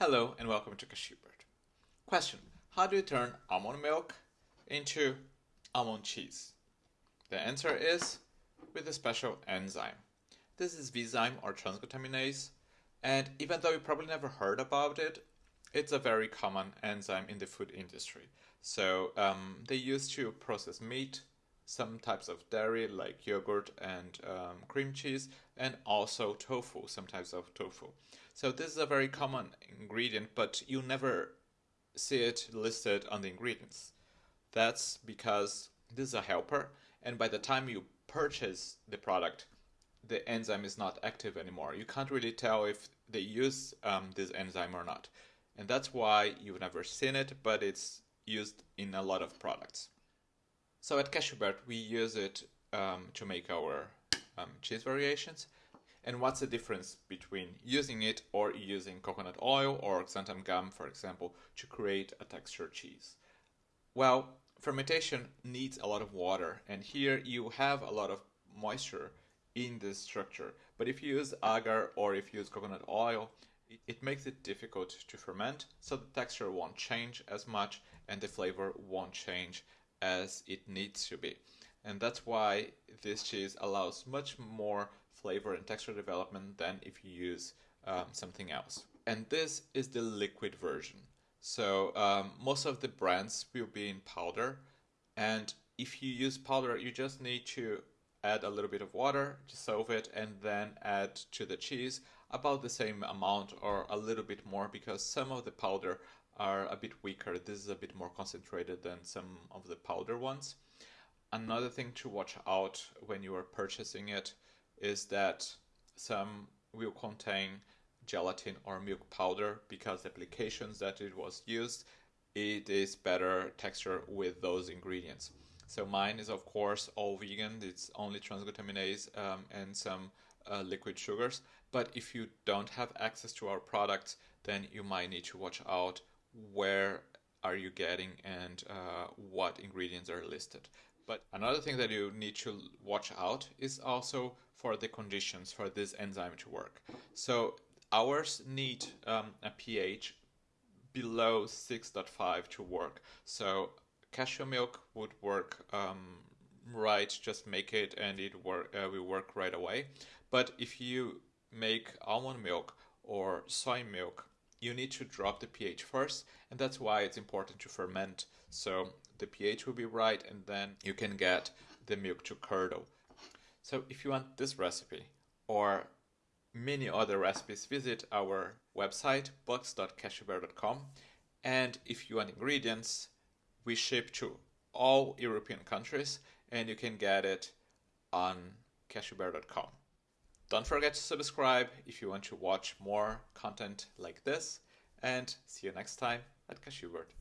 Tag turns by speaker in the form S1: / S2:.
S1: Hello and welcome to Cashewbird. Question How do you turn almond milk into almond cheese? The answer is with a special enzyme. This is Vizyme or transglutaminase, and even though you probably never heard about it, it's a very common enzyme in the food industry. So um, they use to process meat, some types of dairy like yogurt and um, cream cheese, and also tofu, some types of tofu. So this is a very common ingredient, but you never see it listed on the ingredients. That's because this is a helper, and by the time you purchase the product, the enzyme is not active anymore. You can't really tell if they use um, this enzyme or not. And that's why you've never seen it, but it's used in a lot of products. So at Cashewbird, we use it um, to make our um, cheese variations. And what's the difference between using it or using coconut oil or xanthan gum, for example, to create a textured cheese? Well, fermentation needs a lot of water, and here you have a lot of moisture in this structure. But if you use agar or if you use coconut oil, it makes it difficult to ferment, so the texture won't change as much and the flavor won't change as it needs to be. And that's why this cheese allows much more flavor and texture development than if you use um, something else. And this is the liquid version. So um, most of the brands will be in powder. And if you use powder, you just need to add a little bit of water, dissolve it, and then add to the cheese about the same amount or a little bit more because some of the powder are a bit weaker. This is a bit more concentrated than some of the powder ones. Another thing to watch out when you are purchasing it is that some will contain gelatin or milk powder because the applications that it was used it is better texture with those ingredients so mine is of course all vegan it's only transglutaminase um, and some uh, liquid sugars but if you don't have access to our products then you might need to watch out where are you getting and uh, what ingredients are listed but another thing that you need to watch out is also for the conditions for this enzyme to work. So ours need um, a pH below 6.5 to work. So cashew milk would work um, right, just make it and it work, uh, will work right away. But if you make almond milk or soy milk, you need to drop the pH first, and that's why it's important to ferment. So the pH will be right, and then you can get the milk to curdle. So if you want this recipe or many other recipes, visit our website box.cashewbird.com. And if you want ingredients, we ship to all European countries, and you can get it on cashewbird.com. Don't forget to subscribe if you want to watch more content like this, and see you next time at Cashewbird.